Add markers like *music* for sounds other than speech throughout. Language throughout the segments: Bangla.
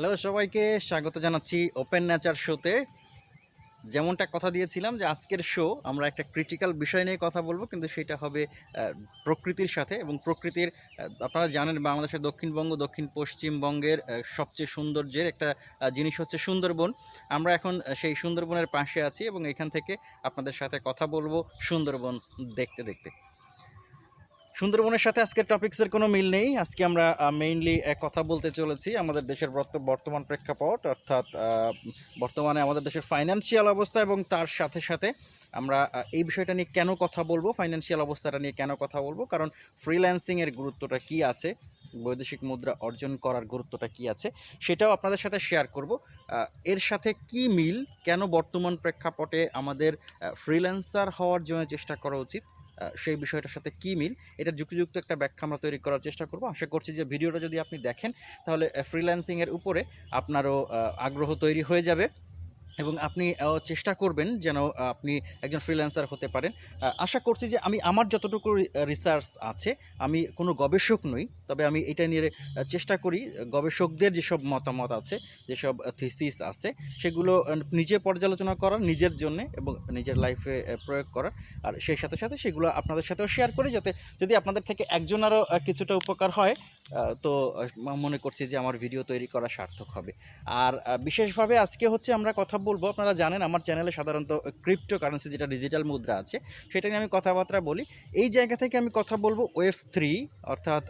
হ্যালো সবাইকে স্বাগত জানাচ্ছি ওপেন নেচার শোতে যেমনটা কথা দিয়েছিলাম যে আজকের শো আমরা একটা ক্রিটিক্যাল বিষয় নিয়ে কথা বলব, কিন্তু সেটা হবে প্রকৃতির সাথে এবং প্রকৃতির আপনারা জানেন বাংলাদেশের দক্ষিণবঙ্গ, দক্ষিণ পশ্চিমবঙ্গের সবচেয়ে সৌন্দর্যের একটা জিনিস হচ্ছে সুন্দরবন। আমরা এখন সেই সুন্দরবনের পাশে আছি এবং এখান থেকে আপনাদের সাথে কথা বলব সুন্দরবন দেখতে দেখতে। সুন্দরবনের সাথে আজকের টপিক্সের কোনো মিল নেই। আজকে আমরা মেইনলি এক কথা বলতে চলেছি আমাদের দেশের বর্তমান প্রেক্ষাপট, অর্থাৎ বর্তমানে আমাদের দেশের ফাইন্যান্সিয়াল অবস্থা এবং তার সাথে সাথে আমরা এই বিষয়টা নিয়ে কেন কথা বলব ফাইন্যান্সিয়াল অবস্থাটা নিয়ে কেন কথা বলব? কারণ ফ্রিল্যান্সিংয়ের গুরুত্বটা কি আছে? বৈদেশিক মুদ্রা অর্জন করার গুরুত্বটা কি আছে? সেটাও আপনাদের সাথে শেয়ার করব। এর সাথে কি মিল? কেন বর্তমান প্রেক্ষাপটে আমাদের ফ্রিল্যান্সার হওয়ার জন্য চেষ্টা করা উচিত? সেই বিষয়টার সাথে কি মিল? এটার যুক্তিযুক্ত একটা ব্যাখ্যা আমরা তৈরি করার চেষ্টা করব। আশা করছি যে ভিডিওটা যদি আপনি দেখেন, তাহলে ফ্রিল্যান্সিংয়ের উপরে আপনারও আগ্রহ তৈরি হয়ে যাবে। এবং আপনি চেষ্টা করবেন যেন আপনি একজন ফ্রিল্যান্সার হতে পারেন। আশা করছি যে আমি আমার যতটুকু রিসার্চ আছে আমি কোনো গবেষক নই তবে আমি এটা নিয়ে চেষ্টা করি গবেষকদের যেসব মতামত আছে যেসব থিসিস আছে সেগুলো নিজে পর্যালোচনা করার নিজের জন্যে এবং নিজের লাইফে প্রয়োগ করার আর সেই সাথে সাথে সেগুলো আপনাদের সাথেও শেয়ার করি যাতে যদি আপনাদের থেকে একজনেরও আহ, কিছুটা উপকার হয় তো মনে করছি যে আমার ভিডিও তৈরি করা সার্থক হবে। আর বিশেষভাবে আজকে হচ্ছে আমরা কথা বলব, আপনারা জানেন আমার চ্যানেলে সাধারণত ক্রিপ্টো কারেন্সি যেটা ডিজিটাল মুদ্রা আছে, সেটা নিয়ে আমি কথাবার্তা বলি। এই জায়গা থেকে আমি কথা বলব ওয়েব থ্রি অর্থাৎ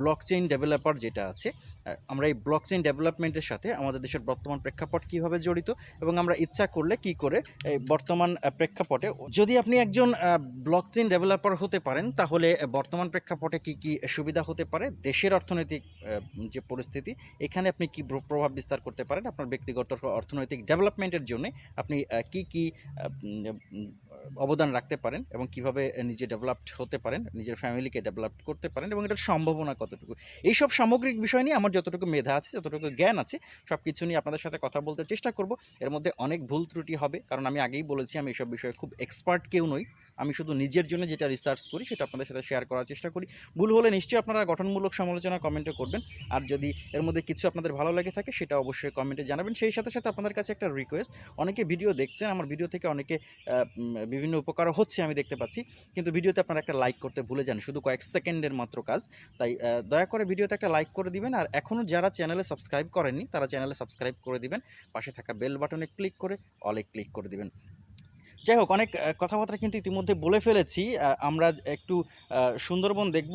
ব্লক চেইন ডেভেলপার যেটা আছে আমরা এই ব্লক চেইন ডেভেলপমেন্টের সাথে আমাদের দেশের বর্তমান প্রেক্ষাপট কীভাবে জড়িত এবং আমরা ইচ্ছা করলে কি করে এই বর্তমান প্রেক্ষাপটে, যদি আপনি একজন ব্লক চেইন ডেভেলপার হতে পারেন, তাহলে বর্তমান প্রেক্ষাপটে কি কি সুবিধা হতে পারে? দেশের অর্থনৈতিক যে পরিস্থিতি, এখানে আপনি কি প্রভাব বিস্তার করতে পারেন? আপনার ব্যক্তিগত অর্থনৈতিক ডেভেলপমেন্টের জন্য আপনি কি কি অবদান রাখতে পারেন এবং কীভাবে নিজে ডেভেলপড হতে পারেন, নিজের ফ্যামিলিকে ডেভেলপ করতে পারেন এবং এটার সম্ভাবনা কতটুকু? এইসব সামগ্রিক বিষয় নিয়ে আমার যতটুকু মেধা আছে, যতটুকু জ্ঞান আছে সব কিছু নিয়ে আপনাদের সাথে কথা বলতে চেষ্টা করব। এর মধ্যে অনেক ভুল ত্রুটি হবে, কারণ আমি আগেই বলেছি, আমি এসব বিষয়ে খুব এক্সপার্ট কেউ নই। আমি শুধু নিজের জন্য যেটা রিসার্চ করি, সেটা আপনাদের সাথে শেয়ার করার চেষ্টা করি। ভুল হলে নিশ্চয়ই আপনারা গঠনমূলক সমালোচনা কমেন্টে করবেন। আর যদি এর মধ্যে কিছু আপনাদের ভালো লাগে থাকে, সেটা অবশ্যই কমেন্টে জানাবেন। সেই সাথে সাথে আপনাদের কাছে একটা রিকোয়েস্ট অনেকে ভিডিও দেখছেন, আমার ভিডিও থেকে অনেকে বিভিন্ন উপকার হচ্ছে আমি দেখতে পাচ্ছি। কিন্তু ভিডিওতে আপনারা একটা লাইক করতে ভুলে যান, শুধু কয়েক সেকেন্ডের মাত্র কাজ। তাই দয়া করে ভিডিওতে একটা লাইক করে দিবেন। আর এখনও যারা চ্যানেলে সাবস্ক্রাইব করেননি, তারা চ্যানেলে সাবস্ক্রাইব করে দিবেন। পাশে থাকা বেল বাটনে ক্লিক করে অলে ক্লিক করে দিবেন। যাই হোক অনেক কথাবার্তা কিন্তু ইতিমধ্যে বলে ফেলেছি। আমরা একটু সুন্দরবন দেখব।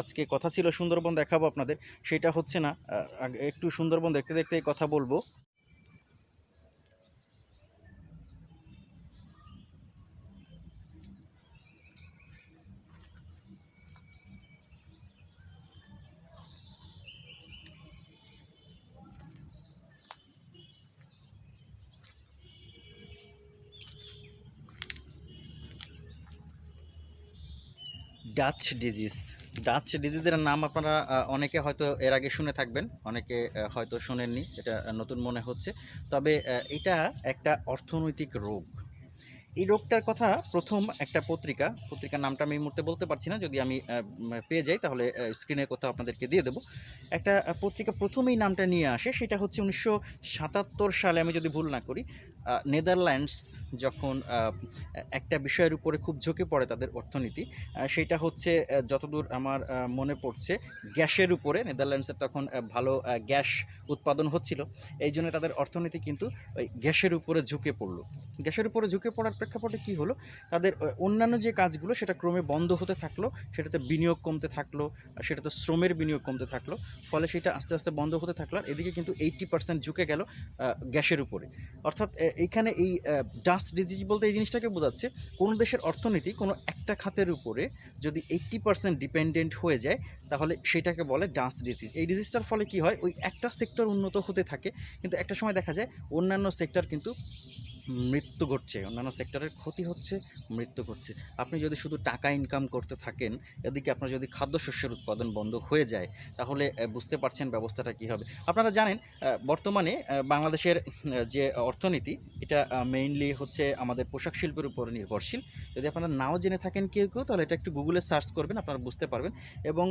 আজকে কথা ছিল সুন্দরবন দেখাবো আপনাদের। সেটা হচ্ছে না একটু সুন্দরবন দেখতে দেখতেই কথা বলব। ডাচ ডিজিজ ডাচ ডিজিজের নাম আপনারা অনেকে হয়তো এর আগে শুনে থাকবেন, অনেকে হয়তো শোনেননি, এটা নতুন মনে হচ্ছে। তবে এটা একটা অর্থনৈতিক রোগ। এই রোগটার কথা প্রথম একটা পত্রিকা, পত্রিকার নামটা আমি এই মুহূর্তে বলতে পারছি না, যদি আমি পেয়ে যাই, তাহলে স্ক্রিনের কোথাও আপনাদেরকে দিয়ে দেবো। একটা পত্রিকা প্রথমেই নামটা নিয়ে আসে, সেটা হচ্ছে উনিশশো সাতাত্তর সালে, আমি যদি ভুল না করি নেদারল্যান্ডস যখন একটা বিষয়ের উপরে খুব ঝুঁকে পড়ে তাদের অর্থনীতি সেটা হচ্ছে যতদূর আমার মনে পড়ছে, গ্যাসের উপরে, নেদারল্যান্ডসের তখন ভালো গ্যাস উৎপাদন হচ্ছিল, এই জন্য তাদের অর্থনীতি কিন্তু ওই গ্যাসের উপরে ঝুঁকে পড়ল। গ্যাসের উপরে ঝুঁকে পড়ার প্রেক্ষাপটে কি হলো? তাদের অন্যান্য যে কাজগুলো সেটা ক্রমে বন্ধ হতে থাকল, সেটাতে বিনিয়োগ কমতে থাকল সেটাতে শ্রমের বিনিয়োগ কমতে থাকল, ফলে সেটা আস্তে আস্তে বন্ধ হতে থাকল এদিকে কিন্তু এইট্টি পার্সেন্ট ঝুঁকে গেল গ্যাসের উপরে। অর্থাৎ এইখানে এই ডাস্ট ডিজিজ বলতে এই জিনিসটাকে বোঝাচ্ছে, কোনো দেশের অর্থনীতি কোনো একটা খাতের উপরে যদি এইট্টি পার্সেন্ট ডিপেন্ডেন্ট হয়ে যায়, তাহলে সেটাকে বলে ডাস্ট ডিজিজ এই ডিজিজটার ফলে কি হয়? ওই একটা সেক্টর উন্নত হতে থাকে, কিন্তু একটা সময় দেখা যায় অন্যান্য সেক্টর কিন্তু মৃত্যু ঘটছে, অন্যান্য সেক্টরের ক্ষতি হচ্ছে, মৃত্যু ঘটছে। আপনি যদি শুধু টাকা ইনকাম করতে থাকেন, এদিকে আপনার যদি খাদ্যশস্যের উৎপাদন বন্ধ হয়ে যায়, তাহলে বুঝতে পারছেন ব্যবস্থাটা কী হবে। আপনারা জানেন বর্তমানে বাংলাদেশের যে অর্থনীতি, এটা মেইনলি হচ্ছে আমাদের পোশাক শিল্পের উপর নির্ভরশীল। যদি আপনারা নাও জেনে থাকেন কেউ কেউ, তাহলে এটা একটু গুগলে সার্চ করবেন, আপনারা বুঝতে পারবেন। এবং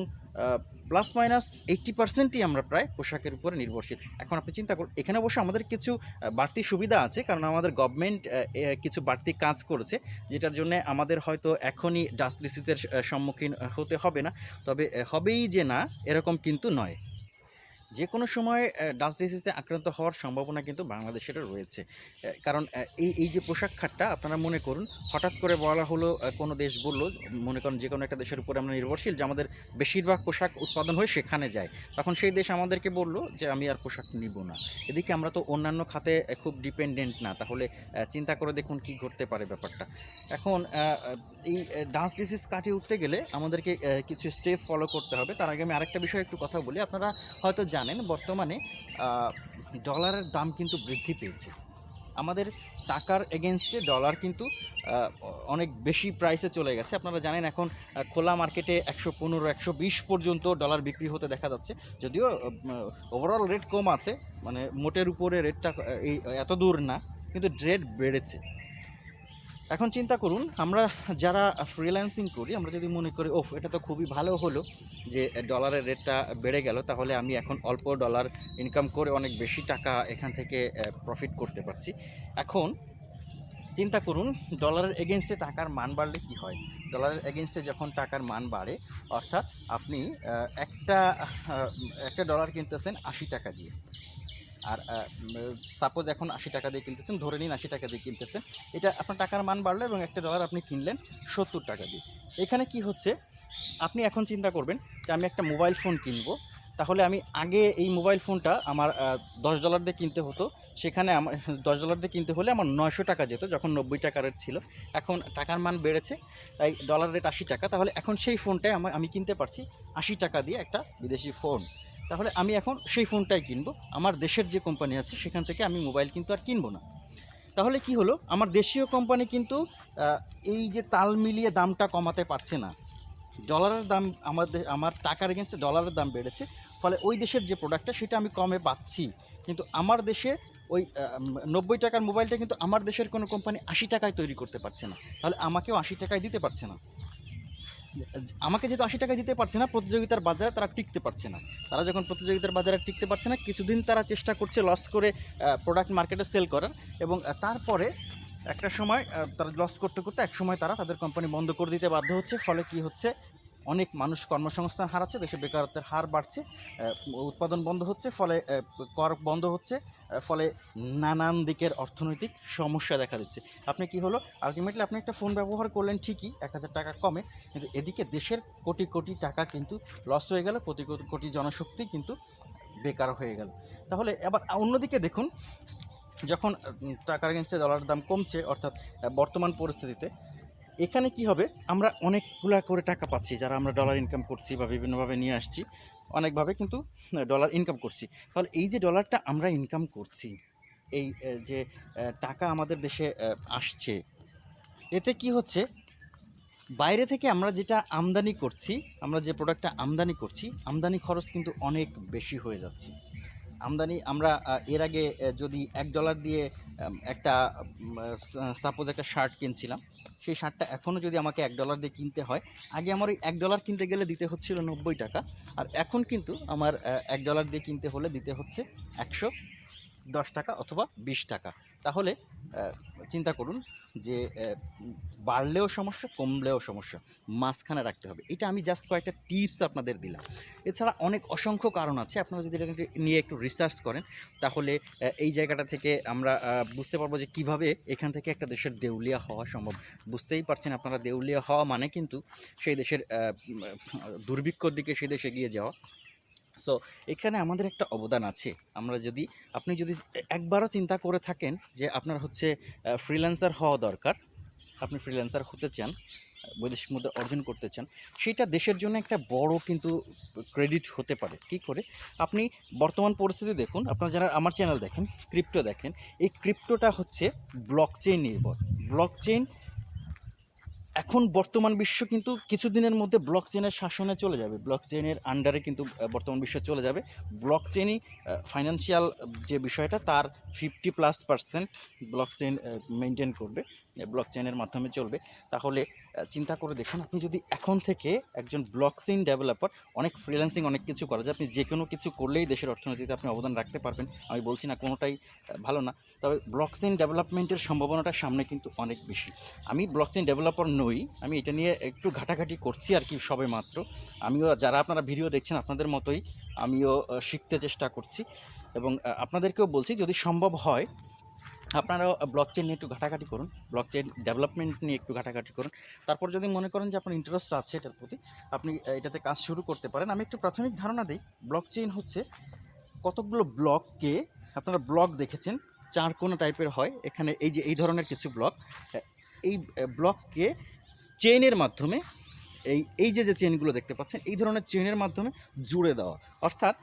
প্লাস মাইনাস এইট্টি পার্সেন্টই আমরা প্রায় পোশাকের উপরে নির্ভরশীল। এখন আপনি চিন্তা করুন, এখানে অবশ্য আমাদের কিছু বাড়তি সুবিধা আছে, কারণ আমাদের গভর্নমেন্ট কিছু বাড়তি কাজ করেছে, যেটার জন্য আমাদের হয়তো এখনই ডাস্ট ডিসিজের সম্মুখীন হতে হবে না। তবে হবেই যে না, এরকম কিন্তু নয়। যে কোনো সময় ডাস্ট ডিসিজে আক্রান্ত হওয়ার সম্ভাবনা কিন্তু বাংলাদেশের রয়েছে। কারণ এই এই যে পোশাক খাতটা আপনারা মনে করুন, হঠাৎ করে বলা হলো কোনো দেশ বলল, মনে করেন যে কোনো একটা দেশের উপরে আমরা নির্ভরশীল যে আমাদের বেশিরভাগ পোশাক উৎপাদন হয়ে সেখানে যায়। তখন সেই দেশ আমাদেরকে বলল যে, আমি আর পোশাক নিব না। এদিকে আমরা তো অন্যান্য খাতে খুব ডিপেন্ডেন্ট না। তাহলে চিন্তা করে দেখুন কি ঘটতে পারে ব্যাপারটা। এখন এই ডান্স ডিসিজ কাটিয়ে উঠতে গেলে আমাদেরকে কিছু স্টেপ ফলো করতে হবে। তার আগে আমি আরেকটা বিষয়ে একটু কথা বলি। আপনারা হয়তো জানেন বর্তমানে আহ, ডলারের দাম কিন্তু বৃদ্ধি পেয়েছে। আমাদের টাকার এগেনস্টে ডলার কিন্তু অনেক বেশি প্রাইসে চলে গেছে। আপনারা জানেন এখন খোলা মার্কেটে একশো পনেরো একশো বিশ পর্যন্ত ডলার বিক্রি হতে দেখা যাচ্ছে। যদিও ওভারঅল রেট কম আছে মানে মোটের উপরে রেটটা এই এত দূর না কিন্তু রেট বেড়েছে। এখন চিন্তা করুন আমরা যারা ফ্রিল্যান্সিং করি আমরা যদি মনে করি ওফ এটা তো খুবই ভালো হলো। যে ডলারের রেটটা বেড়ে গেল, তাহলে আমি এখন অল্প ডলার ইনকাম করে অনেক বেশি টাকা এখান থেকে প্রফিট করতে পারছি। এখন চিন্তা করুন ডলারের এগেনস্টে টাকার মান বাড়লে কি হয়? ডলারের এগেনস্টে যখন টাকার মান বাড়ে, অর্থাৎ আপনি একটা একটা ডলার কিনতেছেন আশি টাকা দিয়ে। আর সাপোজ এখন আশি টাকা দিয়ে কিনতেছেন, ধরে নিন আশি টাকা দিয়ে কিনতেছেন, এটা আপনার টাকার মান বাড়লো এবং একটা ডলার আপনি কিনলেন সত্তর টাকা দিয়ে। এখানে কি হচ্ছে? আপনি এখন চিন্তা করবেন যে আমি একটা মোবাইল ফোন কিনবো। তাহলে আমি আগে এই মোবাইল ফোনটা আমার দশ ডলার দিয়ে কিনতে হতো। সেখানে আমার *laughs* দশ ডলার দিয়ে কিনতে হলে আমার নয়শো টাকা যেত, যখন নব্বই টাকা রেট ছিল। এখন টাকার মান বেড়েছে, তাই ডলার রেট আশি টাকা। তাহলে এখন সেই ফোনটাই আমার আমি কিনতে পারছি আশি টাকা দিয়ে একটা বিদেশি ফোন। তাহলে আমি এখন সেই ফোনটাই কিনবো। আমার দেশের যে কোম্পানি আছে, সেখান থেকে আমি মোবাইল কিন্তু আর কিনবো না। তাহলে কি হলো? আমার দেশীয় কোম্পানি কিন্তু এই যে তাল মিলিয়ে দামটা কমাতে পারছে না। ডলারের দাম আমাদের আমার টাকার এগেনস্টে ডলারের দাম বেড়েছে। ফলে ওই দেশের যে প্রোডাক্টটা সেটা আমি কমে পাচ্ছি। কিন্তু আমার দেশে ওই নব্বই টাকার মোবাইলটা কিন্তু আমার দেশের কোনো কোম্পানি আশি টাকায় তৈরি করতে পারছে না। তাহলে আমাকেও আশি টাকায় দিতে পারছে না। আমাকে যেহেতু আশি টাকা দিতে পারছে না, প্রতিযোগিতার বাজারে তারা টিকতে পারছে না। তারা যখন প্রতিযোগিতার বাজারে টিকতে পারছে না, কিছুদিন তারা চেষ্টা করছে লস করে প্রোডাক্ট মার্কেটে সেল করার এবং তারপরে একটা সময় তারা লস করতে করতে এক সময় তারা তাদের কোম্পানি বন্ধ করে দিতে বাধ্য হচ্ছে। ফলে কি হচ্ছে? অনেক মানুষ কর্মসংস্থান হারাচ্ছে দেশে বেকারত্বের হার বাড়ছে উৎপাদন বন্ধ হচ্ছে, ফলে কর বন্ধ হচ্ছে ফলে নানান দিকের অর্থনৈতিক সমস্যা দেখা দিচ্ছে। আপনি কি হলো? আলটিমেটলি আপনি একটা ফোন ব্যবহার করলেন ঠিকই, এক হাজার টাকা কমে, কিন্তু এদিকে দেশের কোটি কোটি টাকা কিন্তু লস হয়ে গেল কোটি কোটি- জনশক্তি কিন্তু বেকার হয়ে গেল। তাহলে এবার অন্যদিকে দেখুন যখন টাকার এগেনস্টে ডলারের দাম কমছে, অর্থাৎ বর্তমান পরিস্থিতিতে, এখানে কি হবে? আমরা অনেকগুলা করে টাকা পাচ্ছি, যারা আমরা ডলার ইনকাম করছি বা বিভিন্নভাবে নিয়ে আসছি, অনেকভাবে কিন্তু ডলার ইনকাম করছি। তাহলে এই যে ডলারটা আমরা ইনকাম করছি, এই যে টাকা আমাদের দেশে আসছে, এতে কি হচ্ছে? বাইরে থেকে আমরা যেটা আমদানি করছি, আমরা যে প্রোডাক্টটা আমদানি করছি, আমদানি খরচ কিন্তু অনেক বেশি হয়ে যাচ্ছে। আমদানি, আমরা এর আগে যদি এক ডলার দিয়ে একটা সাপোজ একটা শার্ট কিনছিলাম, সেই শার্টটা এখনও যদি আমাকে এক ডলার দিয়ে কিনতে হয়, আগে আমার ওই এক ডলার কিনতে গেলে দিতে হচ্ছিল নব্বই টাকা, আর এখন কিন্তু আমার এক ডলার দিয়ে কিনতে হলে দিতে হচ্ছে একশো দশ টাকা অথবা বিশ টাকা। তাহলে চিন্তা করুন যে বাড়লেও সমস্যা, কমলেও সমস্যা, মাঝখানে রাখতে হবে। এটা আমি জাস্ট কয়েকটা টিপস আপনাদের দিলাম। এছাড়া অনেক অসংখ্য কারণ আছে। আপনারা যদি এটাকে নিয়ে একটু রিসার্চ করেন, তাহলে এই জায়গাটা থেকে আমরা বুঝতে পারব যে কীভাবে এখান থেকে একটা দেশের দেউলিয়া হওয়া সম্ভব। বুঝতেই পারছেন আপনারা, দেউলিয়া হওয়া মানে কিন্তু সেই দেশের দুর্ভিক্ষর দিকে সেই দেশে এগিয়ে যাওয়া। সো এখানে আমাদের একটা অবদান আছে। আমরা যদি, আপনি যদি একবারও চিন্তা করে থাকেন যে আপনার হচ্ছে ফ্রিল্যান্সার হওয়া দরকার, আপনি ফ্রিল্যান্সার হতে চান, বৈদেশিক মুদ্রা অর্জন করতে চান, সেটা দেশের জন্য একটা বড় কিন্তু ক্রেডিট হতে পারে। কি করে? আপনি বর্তমান পরিস্থিতি দেখুন, আপনারা যারা আমার চ্যানেল দেখেন ক্রিপ্টো দেখেন, এই ক্রিপ্টোটা হচ্ছে ব্লক চেইন নির্ভর। ব্লক চেইন এখন বর্তমান বিশ্ব কিন্তু কিছুদিনের মধ্যে ব্লক চেনের শাসনে চলে যাবে। ব্লক চেনের আন্ডারে কিন্তু বর্তমান বিশ্ব চলে যাবে। ব্লক চেনই ফাইন্যান্সিয়াল যে বিষয়টা, তার fifty plus percent blockchain maintain করবে। ব্লক চেনের মাধ্যমে চলবে। তাহলে চিন্তা করে দেখুন, আপনি যদি এখন থেকে একজন ব্লক চেইন ডেভেলপার অনেক ফ্রিল্যান্সিং অনেক কিছু করা যায় আপনি যে কোনো কিছু করলেই দেশের অর্থনীতিতে আপনি অবদান রাখতে পারবেন, আমি বলছি না কোনোটাই ভালো না, তবে ব্লক চেইন ডেভেলপমেন্টের সম্ভাবনাটা সামনে কিন্তু অনেক বেশি। আমি ব্লক চেইন ডেভেলপার নই, আমি এটা নিয়ে একটু ঘাটাঘাটি করছি আর কি সবে মাত্র। আমিও যারা আপনারা ভিডিও দেখছেন আপনাদের মতোই, আমিও শিখতে চেষ্টা করছি। এবং আপনাদেরকেও বলছি, যদি সম্ভব হয় আপনারাও ব্লক চেইন নিয়ে একটু ঘাটাঘাটি করুন ব্লক চেইন ডেভেলপমেন্ট নিয়ে একটু ঘাটাঘাটি করুন। তারপর যদি মনে করেন যে আপনার ইন্টারেস্ট আছে এটার প্রতি, আপনি এটাতে কাজ শুরু করতে পারেন। আমি একটু প্রাথমিক ধারণা দিই ব্লক চেইন হচ্ছে কতগুলো ব্লককে আপনারা ব্লক দেখেছেন? চার কোনো টাইপের হয়। এখানে এই যে, এই ধরনের কিছু ব্লক এই ব্লককে চেইনের মাধ্যমে, এই এই যে যে চেইনগুলো দেখতে পাচ্ছেন, এই ধরনের চেইনের মাধ্যমে জুড়ে দেওয়া। অর্থাৎ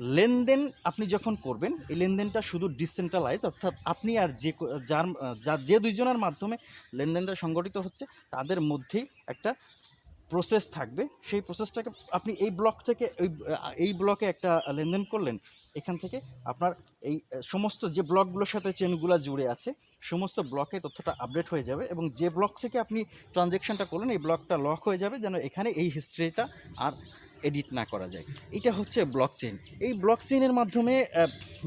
লেনদেন আপনি যখন করবেন, এই লেনদেনটা শুধু ডিসেন্ট্রালাইজ অর্থাৎ আপনি আর যে যার, যা- দুইজনের মাধ্যমে লেনদেনটা সংগঠিত হচ্ছে, তাদের মধ্যেই একটা প্রসেস থাকবে। সেই প্রসেসটাকে আপনি এই ব্লক থেকে, এই এই ব্লকে একটা লেনদেন করলেন, এখান থেকে আপনার এই সমস্ত যে ব্লকগুলোর সাথে চেনগুলো জুড়ে আছে, সমস্ত ব্লকে তথ্যটা আপডেট হয়ে যাবে এবং যে ব্লক থেকে আপনি ট্রানজ্যাকশনটা করলেন, এই ব্লকটা লক হয়ে যাবে যেন এখানে এই হিস্ট্রিটা আর এডিট না করা যায়। এটা হচ্ছে ব্লক চেইন এই ব্লক চেইনের মাধ্যমে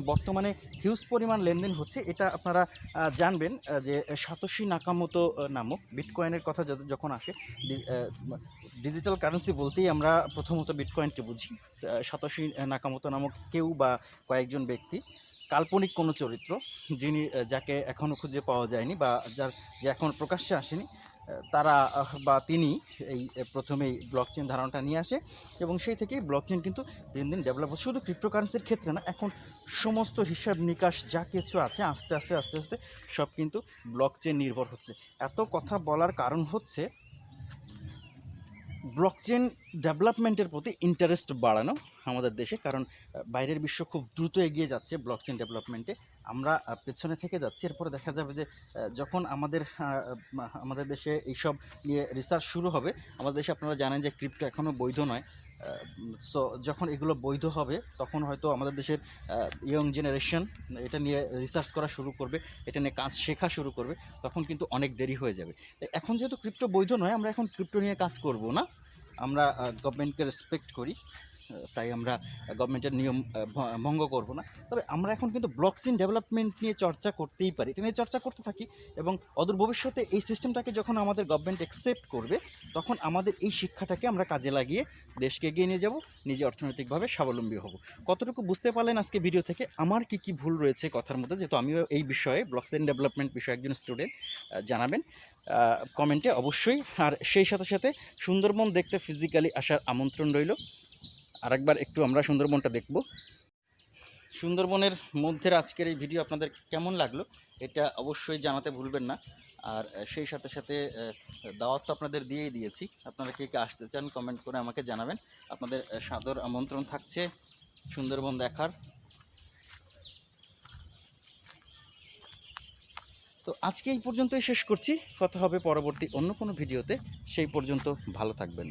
বর্তমানে হিউজ পরিমাণ লেনদেন হচ্ছে। এটা আপনারা জানবেন যে সাতোশি নাকামতো নামক বিটকয়েনের কথা যখন আসে ডিজিটাল কারেন্সি বলতেই আমরা প্রথমত বিটকয়েনকে বুঝি। সাতোশি নাকামতো নামক কেউ বা কয়েকজন ব্যক্তি, কাল্পনিক কোনো চরিত্র, যিনি যাকে এখনও খুঁজে পাওয়া যায়নি বা যার যে এখন প্রকাশ্যে আসেনি তারা বা তিনি এই প্রথমেই ব্লক চেন ধারণাটা নিয়ে আসে এবং সেই থেকেই ব্লক চেন কিন্তু দিন দিন ডেভেলপ হচ্ছে। শুধু ক্রিপ্টোকারেন্সির ক্ষেত্রে না, এখন সমস্ত হিসাব নিকাশ যা কিছু আছে, আস্তে আস্তে আস্তে আস্তে সব কিন্তু ব্লক চেন নির্ভর হচ্ছে। এত কথা বলার কারণ হচ্ছে ব্লকচেন ডেভেলপমেন্টের প্রতি ইন্টারেস্ট বাড়ানো আমাদের দেশে, কারণ বাইরের বিশ্ব খুব দ্রুত এগিয়ে যাচ্ছে ব্লকচেন ডেভেলপমেন্টে আমরা পেছনে থেকে যাচ্ছি। এরপরে দেখা যাবে যে যখন আমাদের আমাদের দেশে এইসব নিয়ে রিসার্চ শুরু হবে, আমাদের দেশে আপনারা জানেন যে ক্রিপ্টো এখনও বৈধ নয়। সো যখন এগুলো বৈধ হবে, তখন হয়তো আমাদের দেশের ইয়ং জেনারেশন এটা নিয়ে রিসার্চ করা শুরু করবে, এটা নিয়ে কাজ শেখা শুরু করবে, তখন কিন্তু অনেক দেরি হয়ে যাবে। এখন যেহেতু ক্রিপ্টো বৈধ নয়, আমরা এখন ক্রিপ্টো নিয়ে কাজ করব না। আমরা গভর্নমেন্টকে রেসপেক্ট করি। তাই আমরা গভর্নমেন্টের নিয়ম ভঙ্গ করব না। তবে আমরা এখন কিন্তু ব্লকচেন ডেভেলপমেন্ট নিয়ে চর্চা করতেই পারি। এটা নিয়ে চর্চা করতে থাকি এবং অদূর ভবিষ্যতে এই সিস্টেমটাকে যখন আমাদের গভর্নমেন্ট অ্যাকসেপ্ট করবে, তখন আমাদের এই শিক্ষাটাকে আমরা কাজে লাগিয়ে দেশকে এগিয়ে নিয়ে যাব, নিজে অর্থনৈতিকভাবে স্বাবলম্বী হব। কতটুকু বুঝতে পারলেন আজকে ভিডিও থেকে? আমার কি কি ভুল রয়েছে কথার মধ্যে? যেহেতু আমিও এই বিষয়ে ব্লকচেন ডেভেলপমেন্ট বিষয়ে একজন স্টুডেন্ট জানাবেন কমেন্টে অবশ্যই। আর সেই সাথে সাথে সুন্দরবন দেখতে ফিজিক্যালি আসার আমন্ত্রণ রইল। আরেকবার একটু আমরা সুন্দরবনটা দেখব। সুন্দরবনের মধ্যের আজকের এই ভিডিও আপনাদের কেমন লাগল, এটা অবশ্যই জানাতে ভুলবেন না। আর সেই সাথে সাথে দাওয়াত তো আপনাদের দিয়েই দিয়েছি। আপনারা কে কে আসতে চান কমেন্ট করে আমাকে জানাবেন। আপনাদের সাদর আমন্ত্রণ থাকছে সুন্দরবন দেখার। তো আজকে এই পর্যন্তই শেষ করছি। কথা হবে পরবর্তী অন্য কোনো ভিডিওতে। সেই পর্যন্ত ভালো থাকবেন।